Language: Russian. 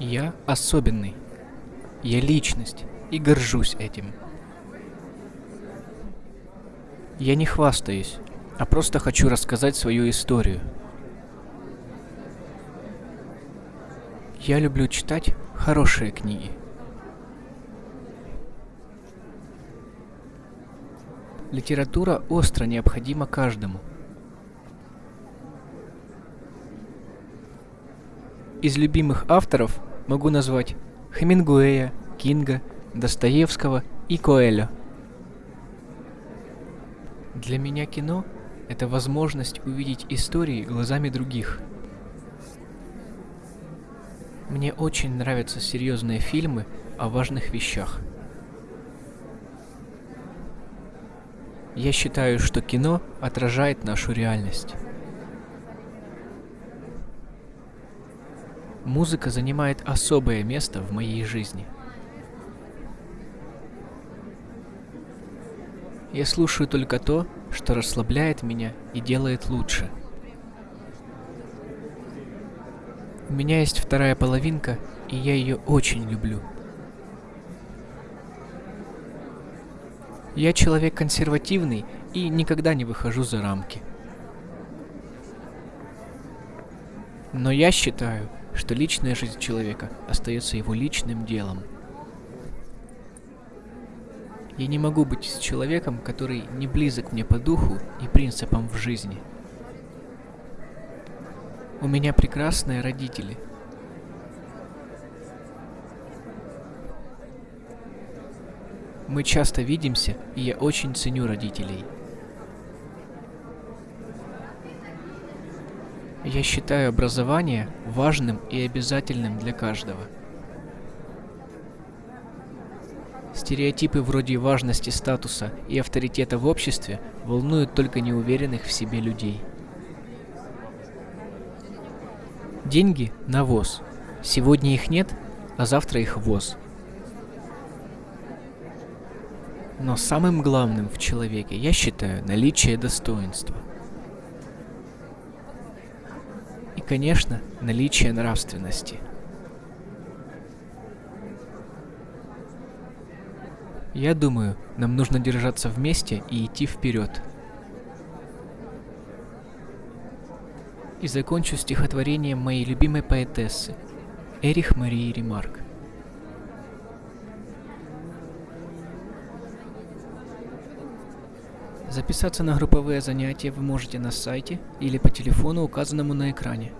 Я особенный. Я личность и горжусь этим. Я не хвастаюсь, а просто хочу рассказать свою историю. Я люблю читать хорошие книги. Литература остро необходима каждому. Из любимых авторов могу назвать Хемингуэя, Кинга, Достоевского и Коэля. Для меня кино – это возможность увидеть истории глазами других. Мне очень нравятся серьезные фильмы о важных вещах – Я считаю, что кино отражает нашу реальность. Музыка занимает особое место в моей жизни. Я слушаю только то, что расслабляет меня и делает лучше. У меня есть вторая половинка, и я ее очень люблю. Я человек консервативный и никогда не выхожу за рамки. Но я считаю, что личная жизнь человека остается его личным делом. Я не могу быть с человеком, который не близок мне по духу и принципам в жизни. У меня прекрасные родители – Мы часто видимся, и я очень ценю родителей. Я считаю образование важным и обязательным для каждого. Стереотипы вроде важности статуса и авторитета в обществе волнуют только неуверенных в себе людей. Деньги – навоз. Сегодня их нет, а завтра их воз – Но самым главным в человеке я считаю наличие достоинства. И, конечно, наличие нравственности. Я думаю, нам нужно держаться вместе и идти вперед. И закончу стихотворением моей любимой поэтессы Эрих Марии Ремарк. Записаться на групповые занятия вы можете на сайте или по телефону, указанному на экране.